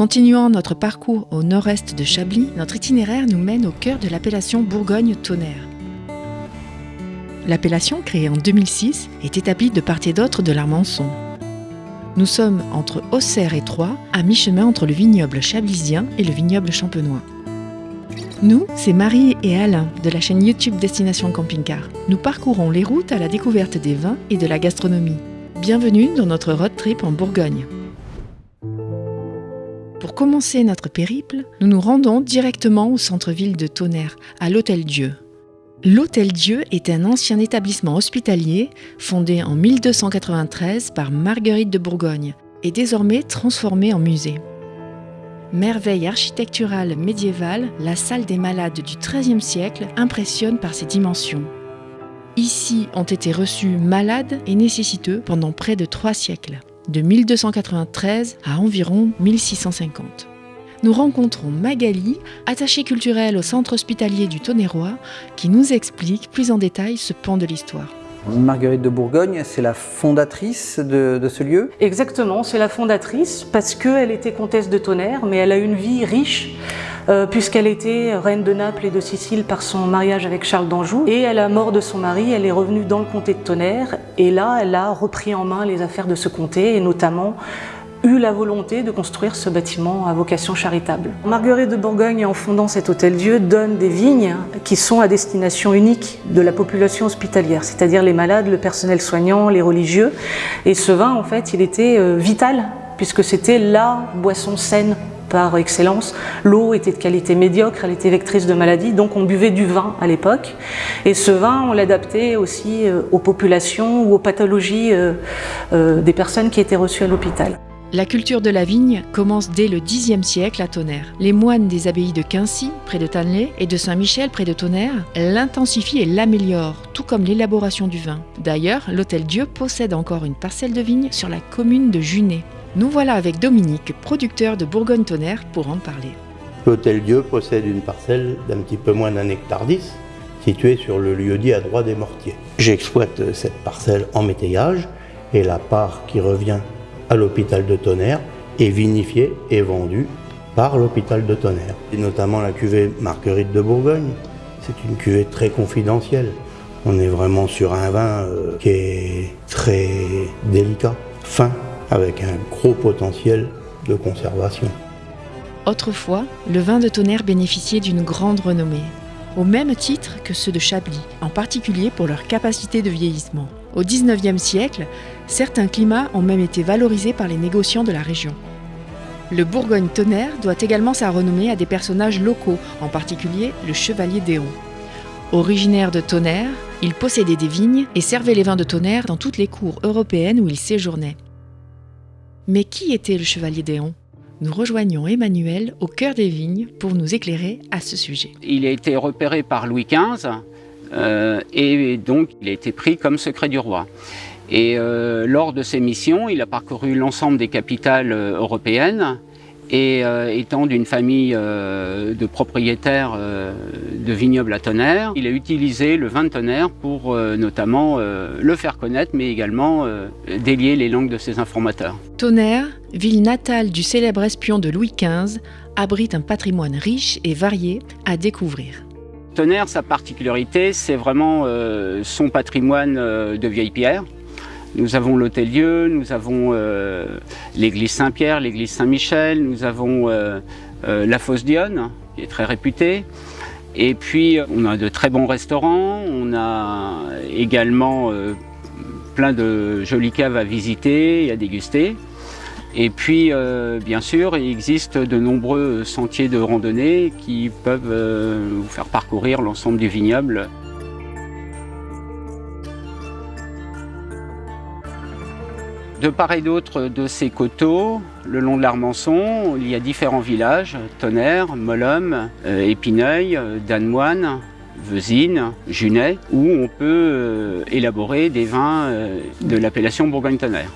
Continuant notre parcours au nord-est de Chablis, notre itinéraire nous mène au cœur de l'appellation Bourgogne-Tonnerre. L'appellation, créée en 2006, est établie de part et d'autre de l'Armançon. Nous sommes entre Auxerre et Troyes, à mi-chemin entre le vignoble chablisien et le vignoble champenois. Nous, c'est Marie et Alain de la chaîne YouTube Destination Camping Car. Nous parcourons les routes à la découverte des vins et de la gastronomie. Bienvenue dans notre road trip en Bourgogne. Pour commencer notre périple, nous nous rendons directement au centre-ville de Tonnerre, à l'Hôtel Dieu. L'Hôtel Dieu est un ancien établissement hospitalier fondé en 1293 par Marguerite de Bourgogne et désormais transformé en musée. Merveille architecturale médiévale, la salle des malades du XIIIe siècle impressionne par ses dimensions. Ici ont été reçus malades et nécessiteux pendant près de trois siècles, de 1293 à environ 1650. Nous rencontrons Magali, attachée culturelle au centre hospitalier du Tonnerrois, qui nous explique plus en détail ce pan de l'histoire. Marguerite de Bourgogne, c'est la fondatrice de, de, ce lieu? Exactement, c'est la fondatrice parce qu'elle était comtesse de Tonnerre, mais elle a une vie riche puisqu'elle était reine de Naples et de Sicile par son mariage avec Charles d'Anjou. Et à la mort de son mari, elle est revenue dans le comté de Tonnerre et là, elle a repris en main les affaires de ce comté et notamment eu la volonté de construire ce bâtiment à vocation charitable. Marguerite de Bourgogne, en fondant cet hôtel-dieu, donne des vignes qui sont à destination unique de la population hospitalière, c'est-à-dire les malades, le personnel soignant, les religieux. Et ce vin, en fait, il était euh, vital, puisque c'était la boisson saine par excellence. L'eau était de qualité médiocre, elle était vectrice de maladies, donc on buvait du vin à l'époque. Et ce vin, on l'adaptait aussi euh, aux populations ou aux pathologies euh, des personnes qui étaient reçues à l'hôpital. La culture de la vigne commence dès le Xe siècle à Tonnerre. Les moines des abbayes de Quincy, près de Tannelay, et de Saint-Michel, près de Tonnerre, l'intensifient et l'améliorent, tout comme l'élaboration du vin. D'ailleurs, l'Hôtel Dieu possède encore une parcelle de vigne sur la commune de Junet. Nous voilà avec Dominique, producteur de Bourgogne-Tonnerre, pour en parler. L'Hôtel Dieu possède une parcelle d'un petit peu moins d'un hectare 10, située sur le lieu-dit à droite des Mortiers. J'exploite cette parcelle en métayage et la part qui revient à l'hôpital de Tonnerre est vinifié et vendu par l'hôpital de Tonnerre. Et notamment la cuvée Marguerite de Bourgogne. C'est une cuvée très confidentielle. On est vraiment sur un vin euh, qui est très délicat, fin, avec un gros potentiel de conservation. Autrefois, le vin de Tonnerre bénéficiait d'une grande renommée, au même titre que ceux de Chablis, en particulier pour leur capacité de vieillissement. Au XIXe siècle, certains climats ont même été valorisés par les négociants de la région. Le Bourgogne-Tonnerre doit également sa renommée à des personnages locaux, en particulier le chevalier d'Éon. Originaire de Tonnerre, il possédait des vignes et servait les vins de Tonnerre dans toutes les cours européennes où il séjournait. Mais qui était le chevalier d'Éon? Nous rejoignons Emmanuel au cœur des vignes pour nous éclairer à ce sujet. Il a été repéré par Louis XV euh, et donc il a été pris comme secret du roi. Et euh, lors de ses missions, il a parcouru l'ensemble des capitales euh, européennes et euh, étant d'une famille euh, de propriétaires euh, de vignobles à Tonnerre, il a utilisé le vin de Tonnerre pour notamment le faire connaître, mais également délier les langues de ses informateurs. Tonnerre, ville natale du célèbre espion de Louis XV, abrite un patrimoine riche et varié à découvrir. Tonnerre, sa particularité, c'est vraiment son patrimoine de vieilles pierres. Nous avons l'Hôtel-Dieu, nous avons euh, l'église Saint-Pierre, l'église Saint-Michel, nous avons euh, euh, la Fosse Dionne, qui est très réputée. Et puis, on a de très bons restaurants, on a également plein de jolies caves à visiter et à déguster. Et puis, bien sûr, il existe de nombreux sentiers de randonnée qui peuvent vous faire parcourir l'ensemble du vignoble. De part et d'autre de ces coteaux, le long de l'Armançon, il y a différents villages, Tonnerre, Molhomme, euh, Épineuil, euh, Danemoine, Vezine, Junet, où on peut euh, élaborer des vins de l'appellation Bourgogne-Tonnerre.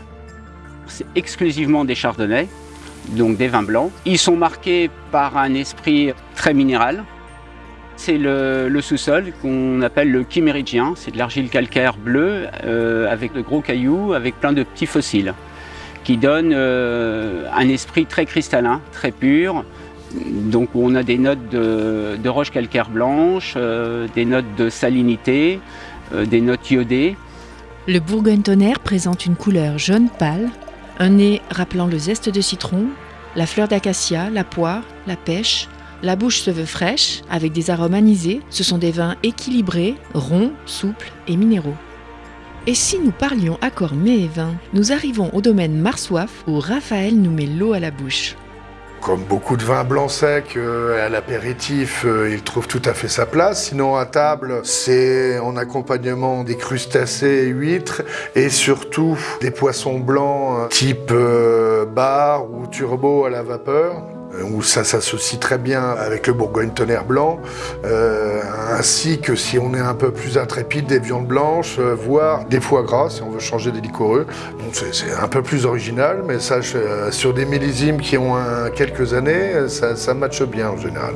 C'est exclusivement des chardonnays, donc des vins blancs. Ils sont marqués par un esprit très minéral, c'est le, sous-sol qu'on appelle le chiméridien. C'est de l'argile calcaire bleue euh, avec de gros cailloux, avec plein de petits fossiles qui donne un esprit très cristallin, très pur, donc on a des notes de, roche calcaire blanche, des notes de salinité, des notes iodées. Le Bourgogne-Tonnerre présente une couleur jaune pâle, un nez rappelant le zeste de citron, la fleur d'acacia, la poire, la pêche. La bouche se veut fraîche, avec des arômes anisés. Ce sont des vins équilibrés, ronds, souples et minéraux. Et si nous parlions accord mets et vin, nous arrivons au domaine Marsoif où Raphaël nous met l'eau à la bouche. Comme beaucoup de vins blancs secs, euh, à l'apéritif, euh, il trouve tout à fait sa place. Sinon, à table, c'est en accompagnement des crustacés et huîtres et surtout des poissons blancs euh, type bar ou turbo à la vapeur où ça s'associe très bien avec le Bourgogne tonnerre blanc, ainsi que si on est un peu plus intrépide, des viandes blanches, voire des foie gras si on veut changer des liquoreux. C'est un peu plus original, mais ça, sur des millésimes qui ont quelques années, ça, ça matche bien en général.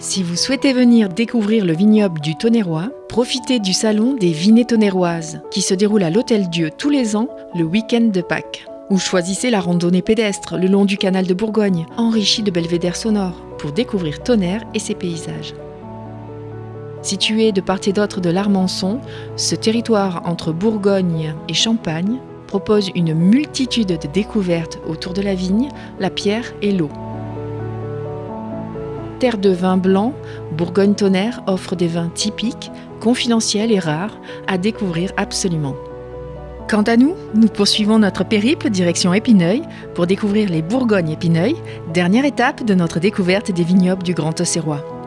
Si vous souhaitez venir découvrir le vignoble du Tonnerrois, profitez du salon des Vignes tonnerroises qui se déroule à l'Hôtel Dieu tous les ans le week-end de Pâques. Ou choisissez la randonnée pédestre le long du canal de Bourgogne, enrichi de belvédères sonores, pour découvrir Tonnerre et ses paysages. Situé de part et d'autre de l'Armançon, ce territoire entre Bourgogne et Champagne propose une multitude de découvertes autour de la vigne, la pierre et l'eau. Terre de vin blanc, Bourgogne-Tonnerre offre des vins typiques, confidentiels et rares à découvrir absolument. Quant à nous, nous poursuivons notre périple direction Épineuil pour découvrir les Bourgognes-Épineuil, dernière étape de notre découverte des vignobles du Grand Auxerrois.